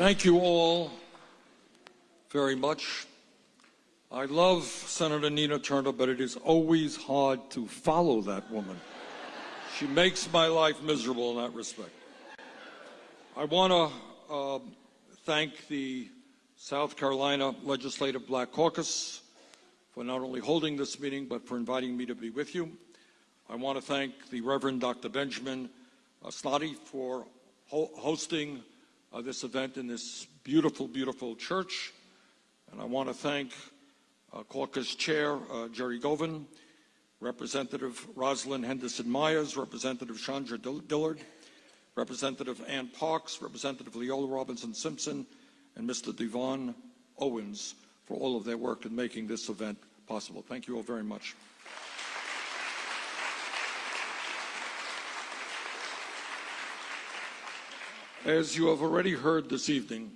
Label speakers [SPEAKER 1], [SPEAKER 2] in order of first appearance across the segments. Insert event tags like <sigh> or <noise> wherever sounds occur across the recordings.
[SPEAKER 1] Thank you all very much. I love Senator Nina Turner, but it is always hard to follow that woman. She makes my life miserable in that respect. I want to uh, thank the South Carolina Legislative Black Caucus for not only holding this meeting, but for inviting me to be with you. I want to thank the Reverend Dr. Benjamin Snoddy for ho hosting uh, this event in this beautiful, beautiful church. And I want to thank uh, caucus chair uh, Jerry Govan, Representative Rosalyn Henderson Myers, Representative Chandra Dillard, Representative Anne Parks, Representative Leola Robinson Simpson, and Mr. Devon Owens for all of their work in making this event possible. Thank you all very much. As you have already heard this evening,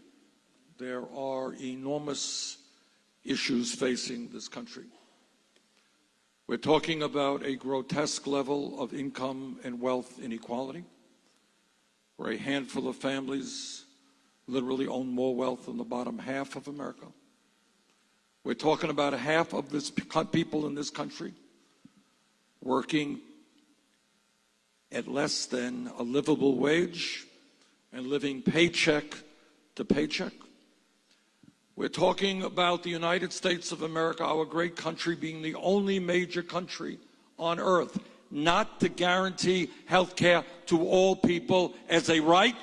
[SPEAKER 1] there are enormous issues facing this country. We're talking about a grotesque level of income and wealth inequality, where a handful of families literally own more wealth than the bottom half of America. We're talking about half of this people in this country working at less than a livable wage and living paycheck to paycheck. We're talking about the United States of America, our great country, being the only major country on earth not to guarantee health care to all people as a right.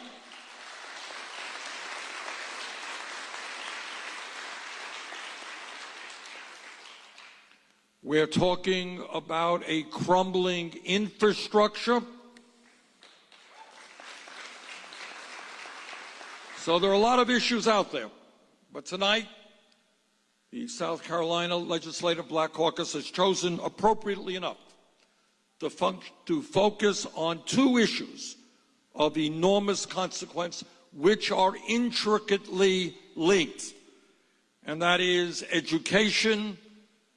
[SPEAKER 1] We're talking about a crumbling infrastructure. So there are a lot of issues out there. But tonight, the South Carolina Legislative Black Caucus has chosen, appropriately enough, to, to focus on two issues of enormous consequence, which are intricately linked, and that is education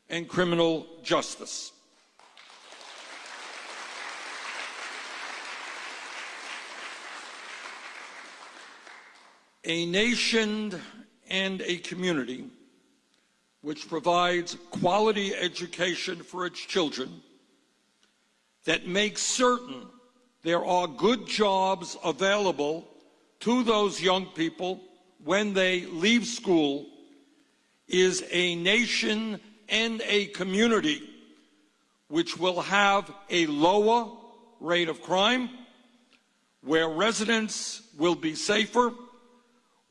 [SPEAKER 1] and criminal justice. A nation and a community which provides quality education for its children, that makes certain there are good jobs available to those young people when they leave school, is a nation and a community which will have a lower rate of crime, where residents will be safer,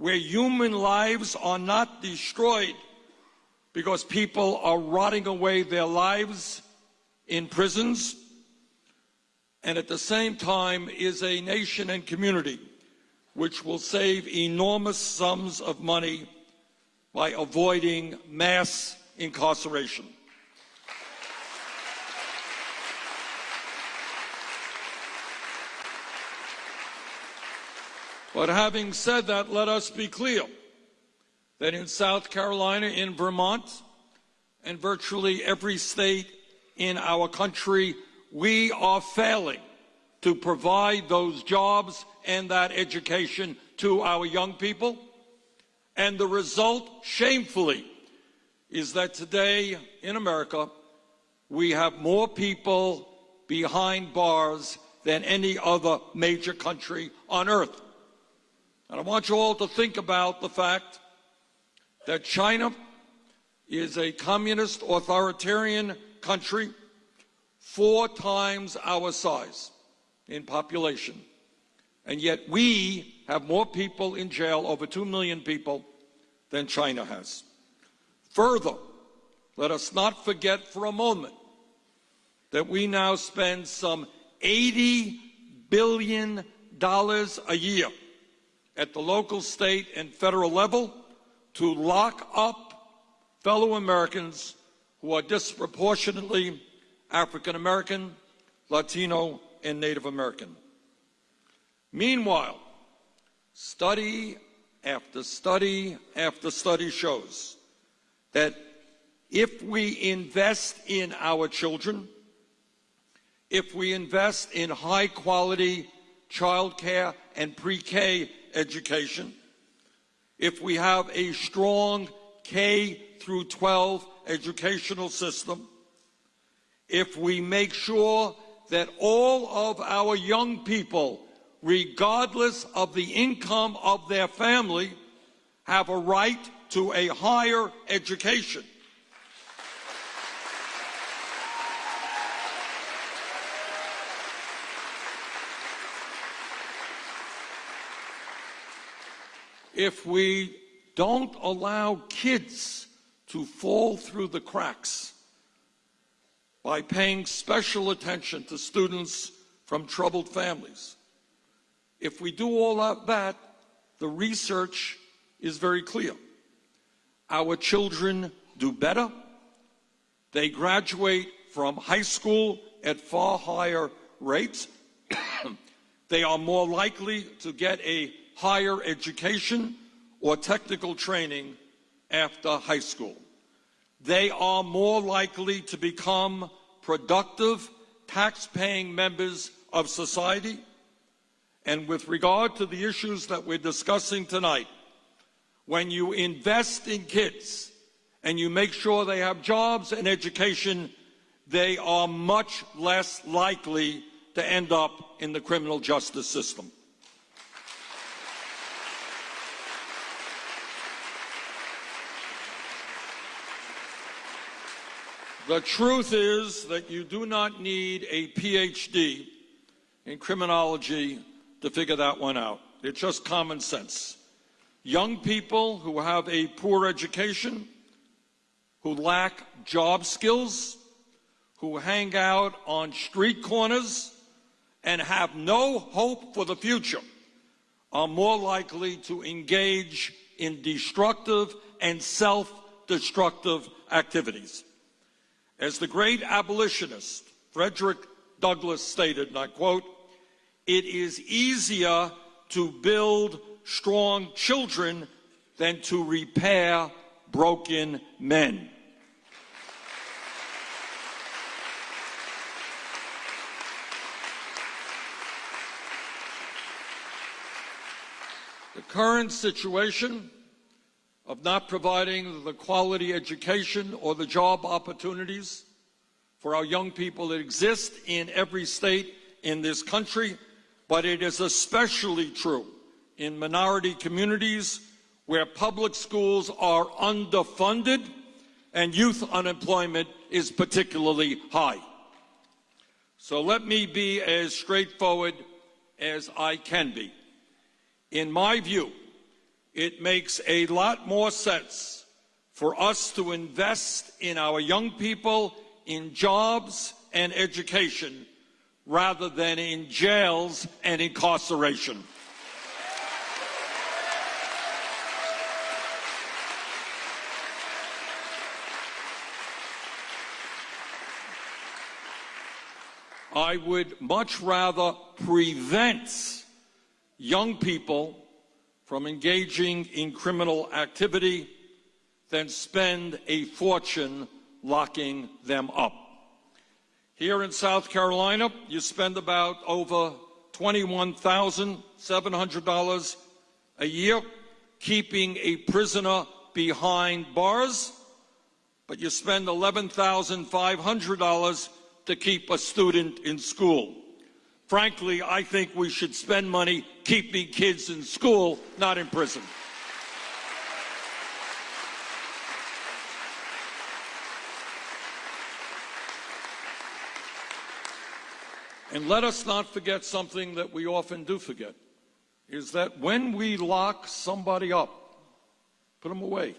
[SPEAKER 1] where human lives are not destroyed because people are rotting away their lives in prisons, and at the same time is a nation and community which will save enormous sums of money by avoiding mass incarceration. But having said that, let us be clear that in South Carolina, in Vermont, and virtually every state in our country, we are failing to provide those jobs and that education to our young people. And the result, shamefully, is that today in America, we have more people behind bars than any other major country on earth. And I want you all to think about the fact that China is a communist authoritarian country four times our size in population. And yet we have more people in jail, over 2 million people, than China has. Further, let us not forget for a moment that we now spend some $80 billion a year at the local, state, and federal level to lock up fellow Americans who are disproportionately African American, Latino, and Native American. Meanwhile, study after study after study shows that if we invest in our children, if we invest in high quality childcare and pre-K education, if we have a strong K through 12 educational system, if we make sure that all of our young people, regardless of the income of their family, have a right to a higher education. If we don't allow kids to fall through the cracks by paying special attention to students from troubled families, if we do all of that, the research is very clear. Our children do better. They graduate from high school at far higher rates. <coughs> they are more likely to get a higher education or technical training after high school. They are more likely to become productive, tax-paying members of society. And with regard to the issues that we're discussing tonight, when you invest in kids and you make sure they have jobs and education, they are much less likely to end up in the criminal justice system. The truth is that you do not need a PhD in criminology to figure that one out. It's just common sense. Young people who have a poor education, who lack job skills, who hang out on street corners and have no hope for the future are more likely to engage in destructive and self-destructive activities. As the great abolitionist Frederick Douglass stated, and I quote, it is easier to build strong children than to repair broken men. The current situation of not providing the quality education or the job opportunities for our young people that exist in every state in this country, but it is especially true in minority communities where public schools are underfunded and youth unemployment is particularly high. So let me be as straightforward as I can be. In my view, it makes a lot more sense for us to invest in our young people in jobs and education rather than in jails and incarceration. I would much rather prevent young people from engaging in criminal activity than spend a fortune locking them up. Here in South Carolina, you spend about over $21,700 a year keeping a prisoner behind bars, but you spend $11,500 to keep a student in school. Frankly, I think we should spend money keeping kids in school, not in prison. And let us not forget something that we often do forget, is that when we lock somebody up, put them away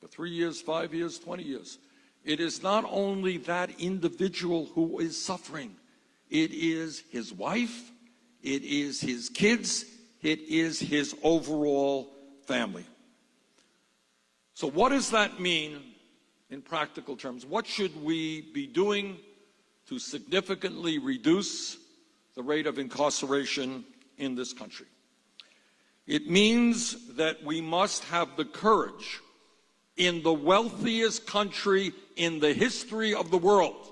[SPEAKER 1] for three years, five years, 20 years, it is not only that individual who is suffering, it is his wife, it is his kids, it is his overall family. So what does that mean in practical terms? What should we be doing to significantly reduce the rate of incarceration in this country? It means that we must have the courage in the wealthiest country in the history of the world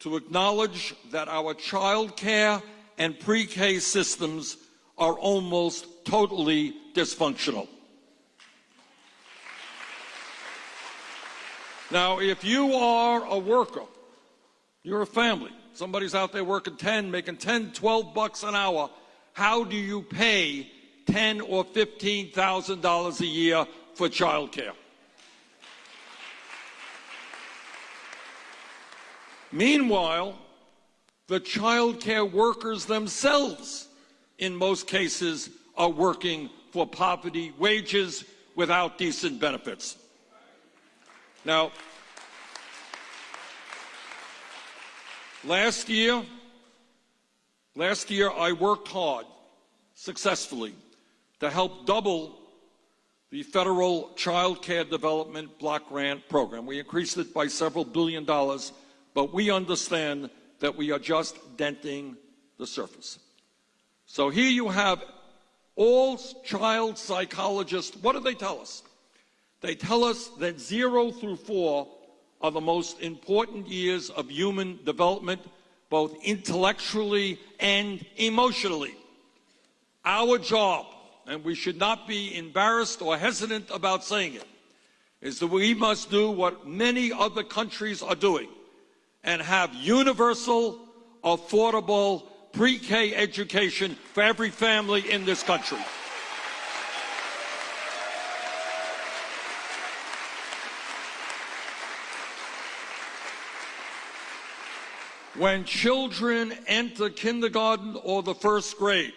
[SPEAKER 1] to acknowledge that our childcare and pre-K systems are almost totally dysfunctional. Now, if you are a worker, you're a family, somebody's out there working 10, making 10, 12 bucks an hour, how do you pay 10 or $15,000 a year for childcare? Meanwhile, the child care workers themselves, in most cases, are working for poverty wages without decent benefits. Now, last year, last year I worked hard, successfully, to help double the federal child care development block grant program. We increased it by several billion dollars but we understand that we are just denting the surface. So here you have all child psychologists. What do they tell us? They tell us that zero through four are the most important years of human development, both intellectually and emotionally. Our job, and we should not be embarrassed or hesitant about saying it, is that we must do what many other countries are doing and have universal, affordable pre-K education for every family in this country. When children enter kindergarten or the first grade,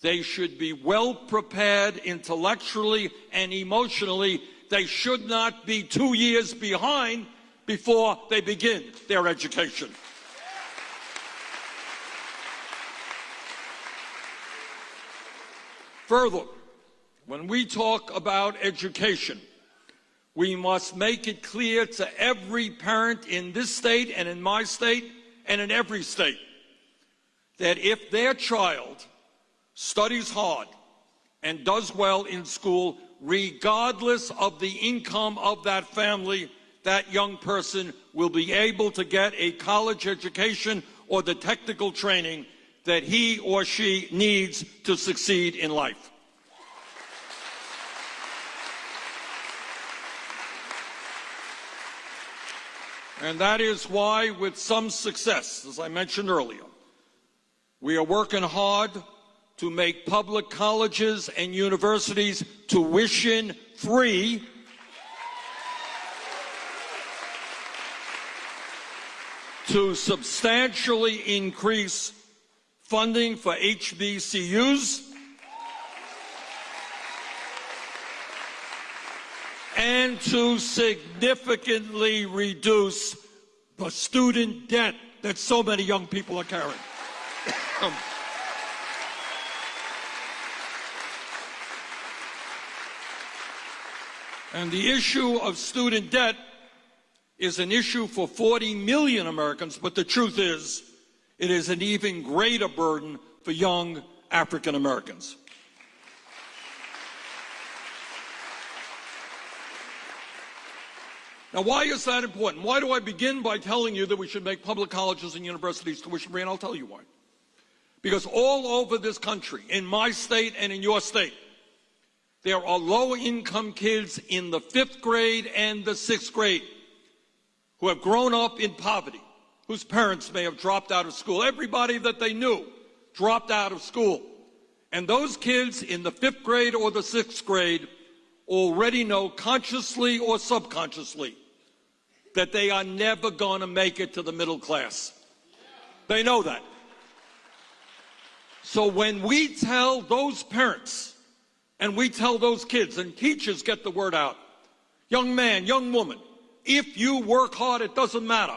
[SPEAKER 1] they should be well prepared intellectually and emotionally. They should not be two years behind before they begin their education. Further, when we talk about education, we must make it clear to every parent in this state and in my state and in every state that if their child studies hard and does well in school, regardless of the income of that family, that young person will be able to get a college education or the technical training that he or she needs to succeed in life. And that is why, with some success, as I mentioned earlier, we are working hard to make public colleges and universities tuition free to substantially increase funding for HBCUs and to significantly reduce the student debt that so many young people are carrying. and the issue of student debt is an issue for 40 million Americans, but the truth is, it is an even greater burden for young African Americans. Now, why is that important? Why do I begin by telling you that we should make public colleges and universities tuition free? And I'll tell you why. Because all over this country, in my state and in your state, there are low income kids in the fifth grade and the sixth grade who have grown up in poverty, whose parents may have dropped out of school. Everybody that they knew dropped out of school. And those kids in the fifth grade or the sixth grade already know consciously or subconsciously that they are never going to make it to the middle class. They know that. So when we tell those parents and we tell those kids and teachers get the word out, young man, young woman, if you work hard, it doesn't matter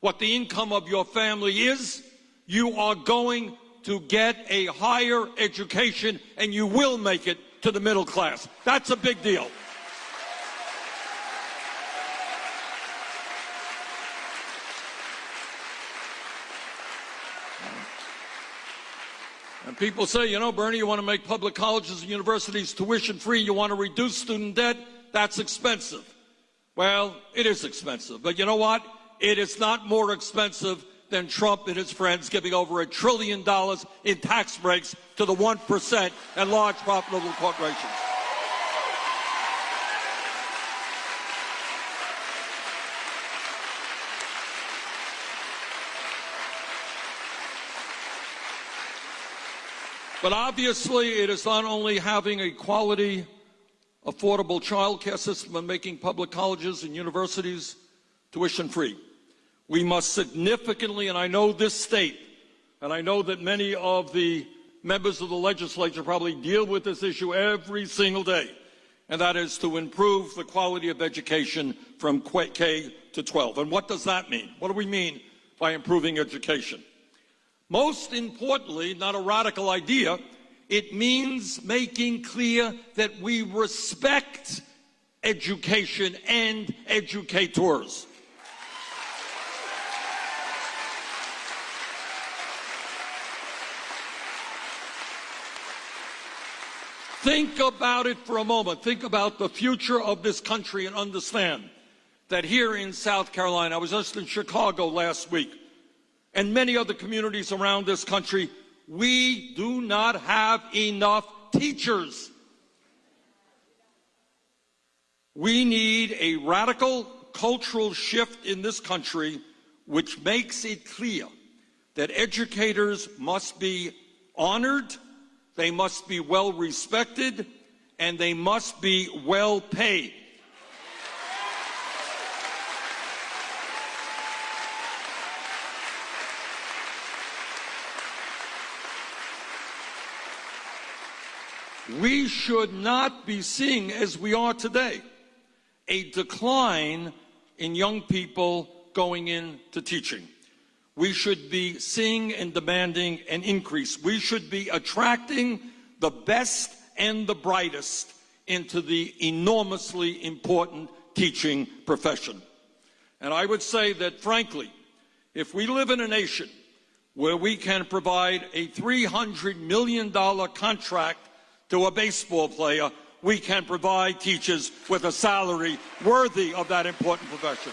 [SPEAKER 1] what the income of your family is, you are going to get a higher education and you will make it to the middle class. That's a big deal. And people say, you know, Bernie, you want to make public colleges and universities tuition free, you want to reduce student debt, that's expensive. Well, it is expensive, but you know what? It is not more expensive than Trump and his friends giving over a trillion dollars in tax breaks to the 1% and large profitable corporations. But obviously, it is not only having a quality affordable child care system and making public colleges and universities tuition free. We must significantly, and I know this state, and I know that many of the members of the legislature probably deal with this issue every single day, and that is to improve the quality of education from K to 12. And what does that mean? What do we mean by improving education? Most importantly, not a radical idea, it means making clear that we respect education and educators. Think about it for a moment. Think about the future of this country and understand that here in South Carolina, I was just in Chicago last week, and many other communities around this country, we do not have enough teachers. We need a radical cultural shift in this country which makes it clear that educators must be honored they must be well respected, and they must be well paid. We should not be seeing, as we are today, a decline in young people going into teaching we should be seeing and demanding an increase. We should be attracting the best and the brightest into the enormously important teaching profession. And I would say that, frankly, if we live in a nation where we can provide a $300 million contract to a baseball player, we can provide teachers with a salary worthy of that important profession.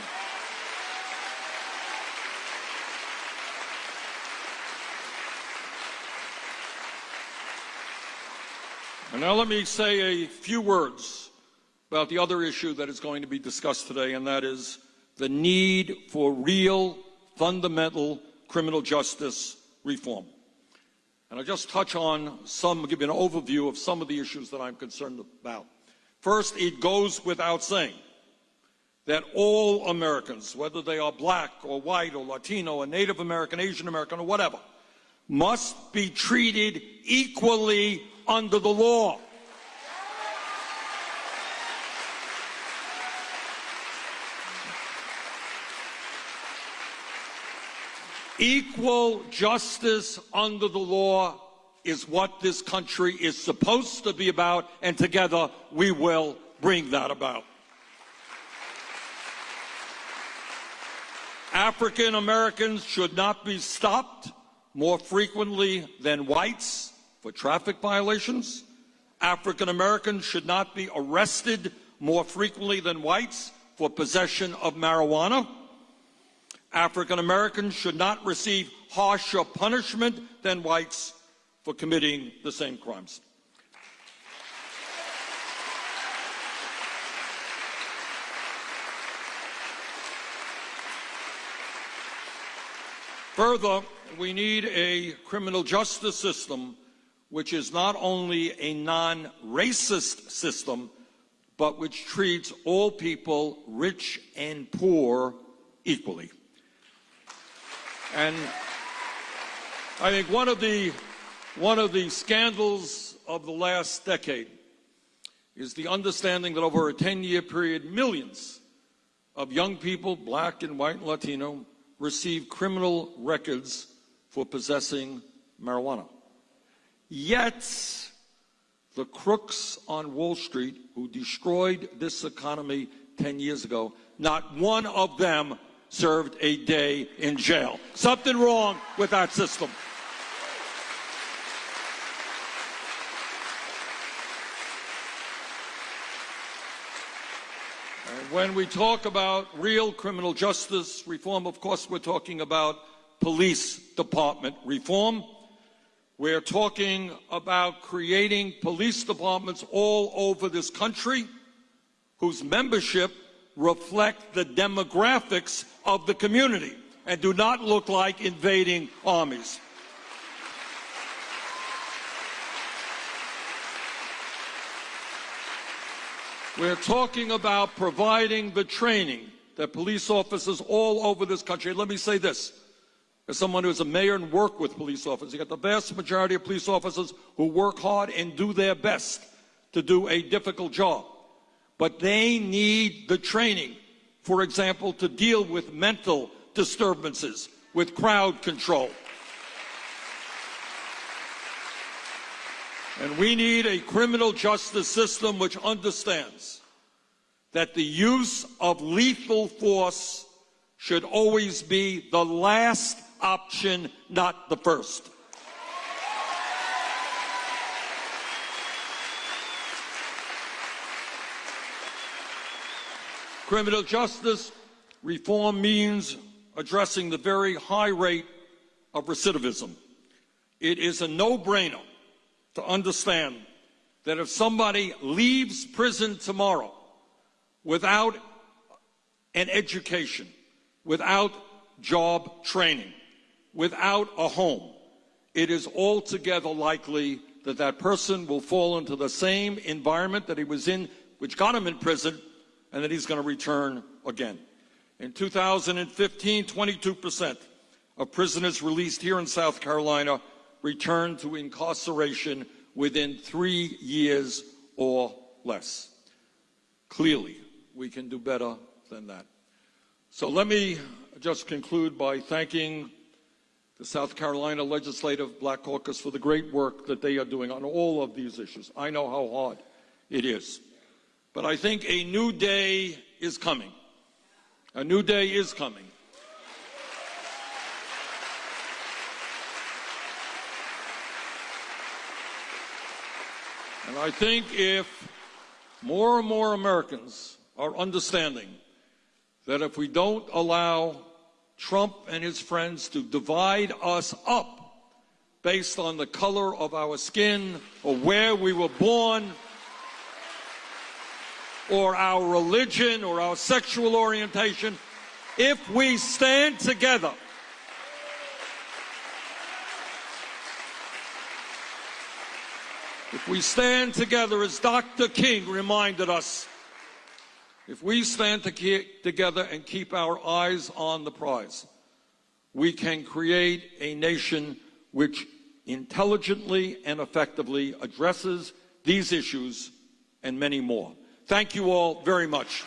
[SPEAKER 1] And now let me say a few words about the other issue that is going to be discussed today, and that is the need for real, fundamental criminal justice reform. And I'll just touch on some, give you an overview of some of the issues that I'm concerned about. First, it goes without saying that all Americans, whether they are black or white or Latino or Native American, Asian American, or whatever, must be treated equally under the law. Equal justice under the law is what this country is supposed to be about, and together we will bring that about. African Americans should not be stopped more frequently than whites for traffic violations. African Americans should not be arrested more frequently than whites for possession of marijuana. African Americans should not receive harsher punishment than whites for committing the same crimes. Further, we need a criminal justice system which is not only a non-racist system, but which treats all people, rich and poor, equally. And I think one of the one of the scandals of the last decade is the understanding that over a 10-year period, millions of young people, black and white and Latino, receive criminal records for possessing marijuana. Yet, the crooks on Wall Street who destroyed this economy 10 years ago, not one of them served a day in jail. Something wrong with that system. And when we talk about real criminal justice reform, of course, we're talking about police department reform. We're talking about creating police departments all over this country whose membership reflect the demographics of the community and do not look like invading armies. We're talking about providing the training that police officers all over this country, let me say this, as someone who's a mayor and worked with police officers, you got the vast majority of police officers who work hard and do their best to do a difficult job. But they need the training, for example, to deal with mental disturbances, with crowd control. And we need a criminal justice system which understands that the use of lethal force should always be the last option, not the first. Criminal justice reform means addressing the very high rate of recidivism. It is a no-brainer to understand that if somebody leaves prison tomorrow without an education, without job training, without a home, it is altogether likely that that person will fall into the same environment that he was in, which got him in prison, and that he's going to return again. In 2015, 22% of prisoners released here in South Carolina returned to incarceration within three years or less. Clearly, we can do better than that. So let me just conclude by thanking the South Carolina Legislative Black Caucus for the great work that they are doing on all of these issues. I know how hard it is. But I think a new day is coming. A new day is coming. And I think if more and more Americans are understanding that if we don't allow Trump and his friends to divide us up based on the color of our skin or where we were born or our religion or our sexual orientation, if we stand together, if we stand together, as Dr. King reminded us, if we stand to together and keep our eyes on the prize, we can create a nation which intelligently and effectively addresses these issues and many more. Thank you all very much.